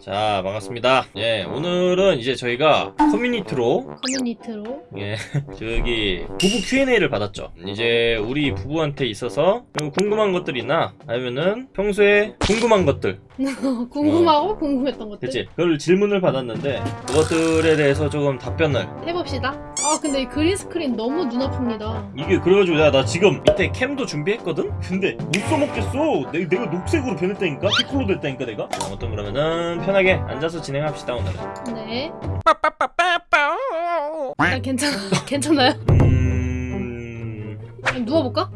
자 반갑습니다. 예 오늘은 이제 저희가 커뮤니티로 커뮤니티로? 예 저기 부부 Q&A를 받았죠. 이제 우리 부부한테 있어서 궁금한 것들이나 아니면은 평소에 궁금한 것들. 궁금하고 궁금했던 것들? 그치? 그걸 질문을 받았는데 그것들에 대해서 조금 답변을. 해봅시다. 아 근데 이 green screen 너무 눈 아픕니다. 이게 그래가지고 야, 나 지금 밑에 cam도 준비했거든? 근데 못 써먹겠어. 내, 내가 녹색으로 변했다니까? 피콜로 됐다니까 내가? 아무튼 그러면은 편하게 앉아서 진행합시다 오늘은 네 아, 괜찮아 괜찮아요? 음... 누워볼까?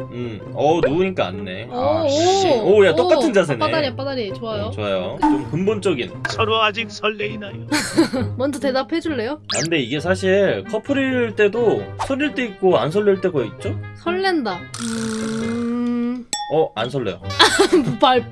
음... 어 누우니까 안네 오, 아, 오, 씨. 오, 야, 똑같은 오, 자세네. 빠다리 빠다리 좋아요 음, 좋아요 좀 근본적인 서로 아직 설레이나요? 먼저 대답해 줄래요? 아, 근데 이게 사실 커플일 때도 설릴 때 있고 안 설릴 때가 있죠? 설렌다 음... 어? 안 설레요 말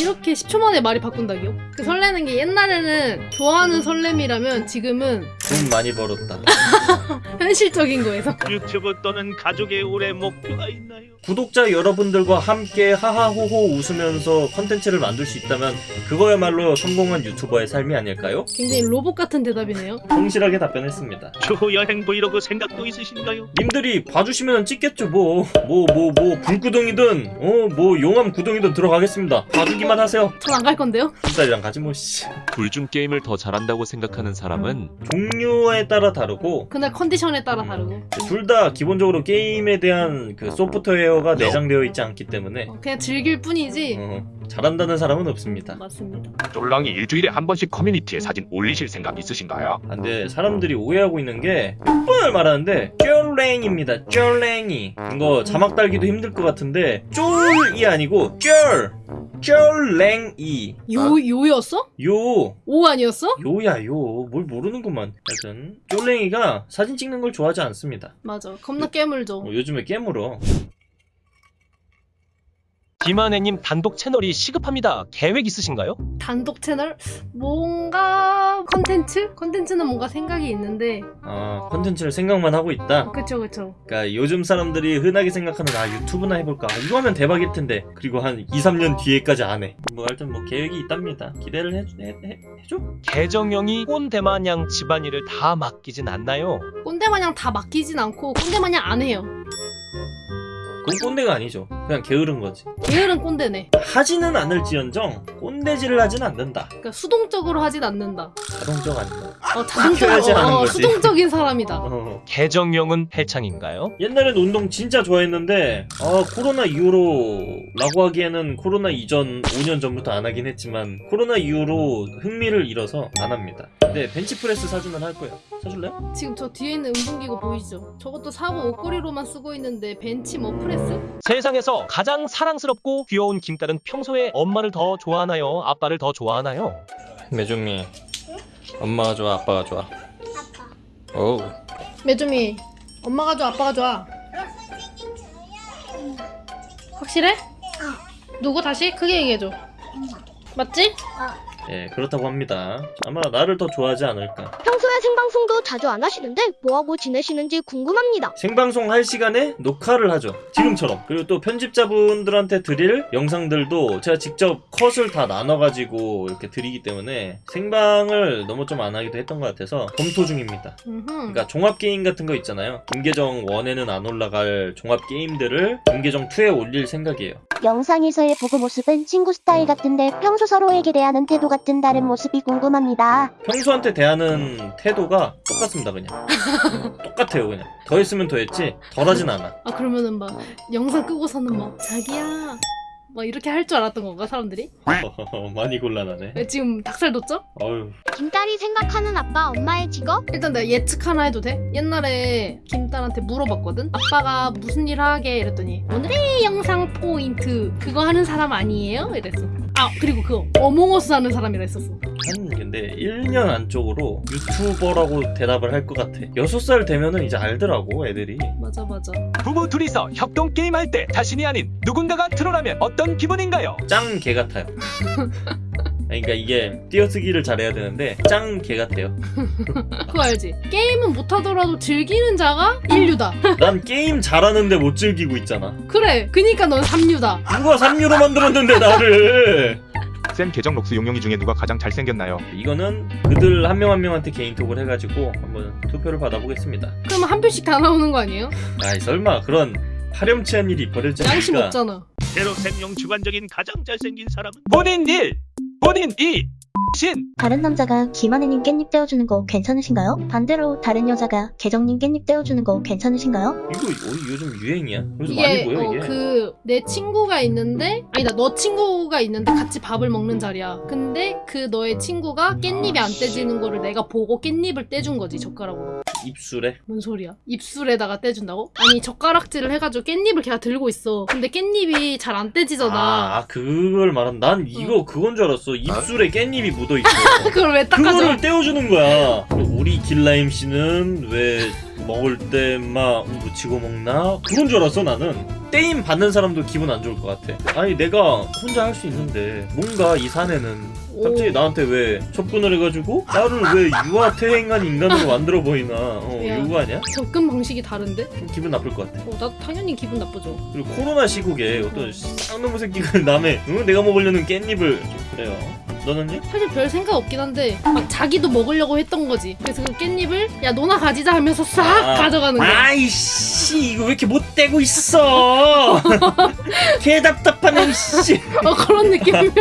이렇게 10초 만에 말이 바꾼다기요? 그 설레는 게 옛날에는 좋아하는 설렘이라면 지금은 돈 많이 벌었다 현실적인 거에서 유튜브 또는 가족의 올해 목표가 있나요? 구독자 여러분들과 함께 하하호호 웃으면서 컨텐츠를 만들 수 있다면 그거야말로 성공한 유튜버의 삶이 아닐까요? 굉장히 로봇 같은 대답이네요 성실하게 답변했습니다 추후 여행 브이로그 생각도 있으신가요? 님들이 봐주시면 찍겠죠 뭐 뭐 뭐 뭐 불구덩이든 어 뭐 용암 구덩이든 들어가겠습니다 봐주기만 하세요. 전 안 갈 건데요? 흰살이랑 가지 뭐 씨 둘 중 게임을 더 잘한다고 생각하는 사람은 종류에 따라 다르고 그날 컨디션에 따라 다르고. 둘 다 기본적으로 게임에 대한 그 소프트웨어가 내장되어 있지 않기 때문에 어, 그냥 즐길 뿐이지. 어, 잘한다는 사람은 없습니다. 맞습니다. 쫄랑이 일주일에 한 번씩 커뮤니티에 사진 올리실 생각 있으신가요? 아, 근데 사람들이 오해하고 있는 게몇 번을 말하는데 쫄랭입니다. 쫄랭이. 이거 자막 달기도 힘들 것 같은데 쫄이 아니고 쫄. 쫄랭이. 요, 요였어? 요. 오 아니었어? 요야 요. 뭘 모르는구만. 하여튼 쫄랭이가 사진 찍는 걸 좋아하지 않습니다. 맞아. 겁나 깨물죠. 어, 요즘에 깨물어 김한혜님 단독 채널이 시급합니다. 계획 있으신가요? 단독 채널? 뭔가 컨텐츠? 컨텐츠는 뭔가 생각이 있는데 아 컨텐츠를 생각만 하고 있다 그쵸 그쵸 그러니까 요즘 사람들이 흔하게 생각하는 아 유튜브나 해볼까 아, 이거 하면 대박일 텐데 그리고 한 2, 3년 뒤에까지 안 해 뭐 하여튼 뭐 계획이 있답니다 기대를 해, 해, 해, 해줘? 계정형이 꼰대마냥 집안일을 다 맡기진 않나요? 꼰대마냥 다 맡기진 않고 꼰대마냥 안 해요 그건 꼰대가 아니죠 그냥 게으른 거지. 게으른 꼰대네. 하지는 않을지언정 꼰대질을 하진 않는다. 그러니까 수동적으로 하진 않는다. 자동적 아닌가 어, 하는 어. 수동적인 사람이다 어. 계정형은 헬창인가요? 옛날엔 운동 진짜 좋아했는데 아 코로나 이후로 라고 하기에는 코로나 이전 5년 전부터 안 하긴 했지만 코로나 이후로 흥미를 잃어서 안 합니다 근데 벤치프레스 사주면 할 거예요 사줄래요? 지금 저 뒤에 있는 운동기구 보이시죠? 저것도 사고 옷걸이로만 쓰고 있는데 벤치 뭐 프레스? 세상에서 가장 사랑스럽고 귀여운 김딸은 평소에 엄마를 더 좋아하나요? 아빠를 더 좋아하나요? 매종미 엄마가 좋아 아빠가 좋아 아빠 오 매주미 엄마가 좋아 아빠가 좋아 확실해? 누구 다시? 크게 얘기해줘 맞지? 예 그렇다고 합니다. 아마 나를 더 좋아하지 않을까. 평소에 생방송도 자주 안 하시는데 뭐하고 지내시는지 궁금합니다. 생방송 할 시간에 녹화를 하죠. 지금처럼. 그리고 또 편집자분들한테 드릴 영상들도 제가 직접 컷을 다 나눠가지고 이렇게 드리기 때문에 생방을 너무 좀 안 하기도 했던 것 같아서 검토 중입니다. 그러니까 종합 게임 같은 거 있잖아요. 김계정 1에는 안 올라갈 종합 게임들을 김계정 2에 올릴 생각이에요. 영상에서의 보고 모습은 친구 스타일 같은데 평소 서로에게 대하는 태도 같은 다른 모습이 궁금합니다. 평소한테 대하는 태도가 똑같습니다 그냥. 똑같아요 그냥. 더 했으면 더 했지 덜 하진 않아. 아 그러면은 막 영상 끄고서는 막 자기야 막 이렇게 할 줄 알았던 건가 사람들이? 많이 곤란하네 왜 지금 닭살 돋죠? 어휴 김딸이 생각하는 아빠 엄마의 직업? 일단 내가 예측 하나 해도 돼? 옛날에 김딸한테 물어봤거든? 아빠가 무슨 일 하게 이랬더니 오늘의 영상 포인트 그거 하는 사람 아니에요? 이랬어 아 그리고 그거 어몽어스 하는 사람이라 했었어 한 근데 1년 안쪽으로 유튜버라고 대답을 할 것 같아. 6살 되면은 이제 알더라고 애들이. 맞아 맞아. 부부 둘이서 협동 게임할 때 자신이 아닌 누군가가 트롤하면 어떤 기분인가요? 짱 개 같아요. 그러니까 이게 띄어쓰기를 잘해야 되는데 짱 개 같아요. 그거 알지? 게임은 못하더라도 즐기는 자가 인류다. 난 게임 잘하는데 못 즐기고 있잖아. 그래 그니까 넌 삼류다. 누가 3유로 만들었는데 나를 쌤 계정 록스 용용이 중에 누가 가장 잘생겼나요? 이거는 그들 한 명 한 명한테 개인톡을 해가지고 한번 투표를 받아보겠습니다. 그러면 한 표씩 다 나오는 거 아니에요? 아이 설마 그런 파렴치한 일이 벌어지니까 양심 없잖아. 제로 생명 주관적인 가장 잘생긴 사람은 본인 일, 본인 이, 신. 다른 남자가 김하느님 깻잎 떼어주는 거 괜찮으신가요? 반대로 다른 여자가 계정님 깻잎 떼어주는 거 괜찮으신가요? 이거 어, 요즘 유행이야. 요즘 많이 보여 어, 이게. 그내 친구가 있는데 아니다 너 친구가 있는데 같이 밥을 먹는 자리야. 근데 그 너의 친구가 깻잎이 안 떼지는 거를 내가 보고 깻잎을 떼준 거지 젓가락으로. 입술에 뭔 소리야? 입술에다가 떼준다고? 아니 젓가락질을 해가지고 깻잎을 걔가 들고 있어. 근데 깻잎이 잘 안 떼지잖아. 아, 아, 그걸 말한 난 이거 그건 줄 알았어 입술에 깻잎이 묻어 있어 그걸 왜 닦아줘? 그거를 떼어주는 거야 우리 길라임 씨는 왜 먹을 때막 묻히고 먹나 그건 줄 알았어 나는 떼임 받는 사람도 기분 안 좋을 것 같아 아니 내가 혼자 할 수 있는데 뭔가 이 사내는 갑자기 오. 나한테 왜 접근을 해가지고 나를 왜 유아 퇴행한 인간으로 만들어 보이나 어 야. 요구하냐 접근 방식이 다른데? 좀 기분 나쁠 것 같아 어, 나 당연히 기분 나쁘죠. 그리고 코로나 시국에 어떤 쌍놈의 새끼가 남의 응? 내가 먹으려는 깻잎을 좀 그래요 너는요? 사실 별 생각 없긴 한데 막 자기도 먹으려고 했던 거지. 그래서 그 깻잎을 야 너나 가지자 하면서 싹 아. 가져가는 거야. 아이씨 이거 왜 이렇게 못 떼고 있어 개 답답하네 씨아 어 그런 느낌이면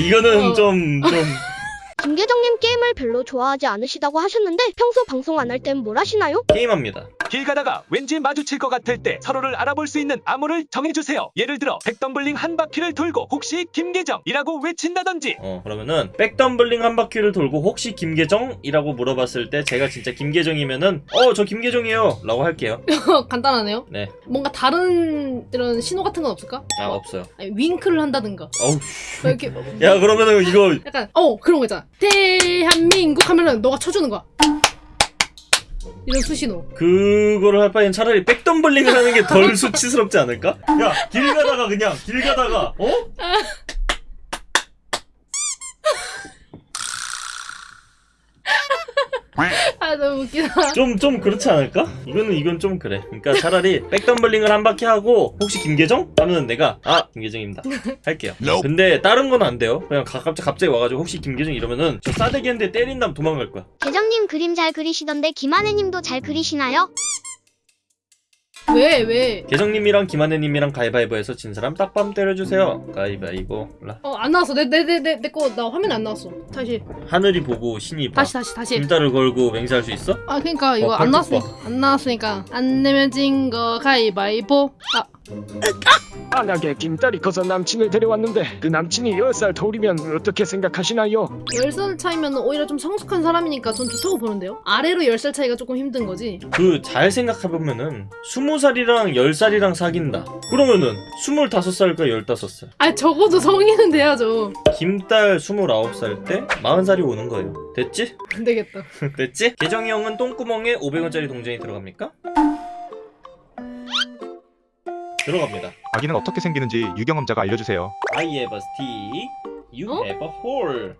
이거는 어. 좀좀 김계정님 게임을 별로 좋아하지 않으시다고 하셨는데 평소 방송 안 할 땐 뭘 하시나요? 게임합니다 길 가다가 왠지 마주칠 것 같을 때 서로를 알아볼 수 있는 암호를 정해주세요. 예를 들어 백덤블링 한 바퀴를 돌고 혹시 김계정이라고 외친다든지 어 그러면은 백덤블링 한 바퀴를 돌고 혹시 김계정이라고 물어봤을 때 제가 진짜 김계정이면은 어 저 김계정이에요 라고 할게요 간단하네요. 네. 뭔가 다른 이런 신호 같은 건 없을까? 아 없어요 아니, 윙크를 한다든가. 어우 뭐 이렇게 야 그러면은 이거 약간 어 그런 거 있잖아. 대한민국 하면은 너가 쳐주는 거야. 이런 수신호. 그거를 할 바엔 차라리 백덤블링을 하는 게 덜 수치스럽지 않을까? 야 길 가다가 그냥 길 가다가 어? 아 너무 웃기다. 좀 좀 그렇지 않을까? 이거는 이건 좀 그래. 그러니까 차라리 백덤블링을 한 바퀴 하고 혹시 김계정? 하면 내가 아 김계정입니다. 할게요. 근데 다른 건 안 돼요. 그냥 가, 갑자기 갑자기 와가지고 혹시 김계정 이러면은 저 싸대기한테 때린 다음 도망갈 거야. 계정님 그림 잘 그리시던데 김하느님도 잘 그리시나요? 왜 왜? 계정님이랑 김한혜님이랑 가위바위보해서 진 사람 딱밤 때려주세요. 가위바위보. 라. 어안 나왔어. 내 내 내내내거나 화면 안 나왔어. 다시 하늘이 보고 신이 봐. 다시 다시 다시. 김달을 걸고 맹세할 수 있어? 아 그러니까 이거 어, 안 팔뚝 나왔으니까 안 나왔으니까 안 내면 진 거 가위바위보. 아 만약에 김딸이 커서 남친을 데려왔는데 그 남친이 10살 터울이면 어떻게 생각하시나요? 10살 차이면 오히려 좀 성숙한 사람이니까 전 좋다고 보는데요? 아래로 10살 차이가 조금 힘든 거지. 그 잘 생각해보면은 20살이랑 10살이랑 사귄다. 그러면은 25살과 15살. 아 적어도 성인은 돼야죠. 김딸 29살 때 40살이 오는 거예요. 됐지? 안 되겠다. 됐지? 계정이 형은 똥구멍에 500원짜리 동전이 들어갑니까? 들어갑니다. 아기는 어떻게 생기는지 유경험자가 알려주세요. I have a stick, you 어? have a hole.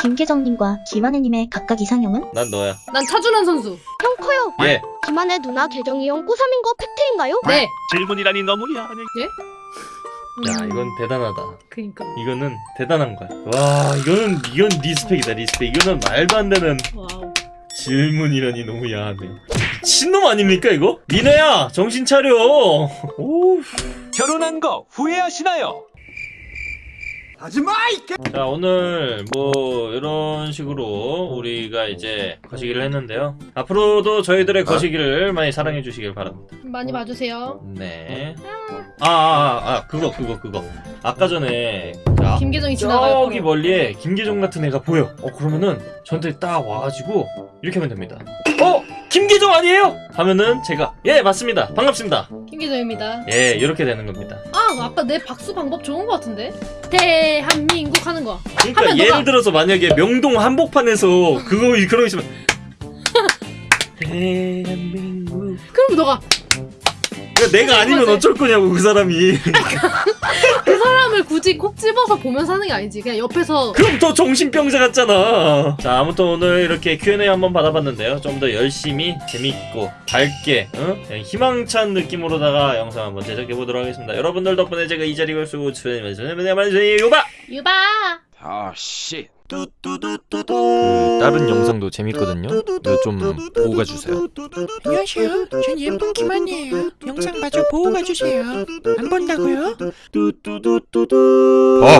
김계정님과 김하느님의 각각 이상형은? 난 너야. 난 차준환 선수. 형 커요. 예. 김하느 누나 계정이 형 꼬삼인 거 팩트인가요? 네. 질문이라니 너무 야하네. 야 음, 이건 대단하다. 그니까. 이거는 대단한 거야. 와 이거는 이건 respect이다 respect. 이거는 말도 안 되는 wow. 질문이라니 너무 야하네. 미친놈 아닙니까 이거? 미네야 정신 차려. 오. 결혼한 거 후회하시나요? 자 오늘 뭐 이런 식으로 우리가 이제 거시기를 했는데요 앞으로도 저희들의 거시기를 많이 사랑해 주시길 바랍니다 많이 봐주세요. 네 아, 아, 아, 아 그거 그거 그거 아까 전에 자, 김계정이 지나가요. 저기 멀리에 김계정 같은 애가 보여 어 그러면은 저한테 딱 와가지고 이렇게 하면 됩니다 어? 김계정 아니에요? 하면은 제가 예 맞습니다 반갑습니다 김계정입니다. 예 이렇게 되는 겁니다 아 아까 내 박수 방법 좋은 거 같은데? 대한민국 하는 거. 그러니까 하면 예를 너가- 들어서 만약에 명동 한복판에서 그거 거 있으면 대한민국 그럼 너가 그러니까 내가 아니면 어쩔 거냐고 그 사람이 그 사람을 굳이 콕 집어서 보면서 하는 게 아니지. 그냥 옆에서 그럼 더 정신병자 같잖아. 자, 아무튼 오늘 이렇게 Q&A 한번 받아봤는데요. 좀 더 열심히 재밌고 밝게, 응? 그냥 희망찬 느낌으로다가 영상 한번 제작해 보도록 하겠습니다. 여러분들 덕분에 제가 이 자리에 올수 있고 주변에 요바. 유바. 아 씨. 그 다른 영상도 재밌거든요. 좀 보고 가주세요. 안녕하세요. 전 예쁜 김한이에요. 영상 마저 보고 가주세요. 안 본다고요? 봐.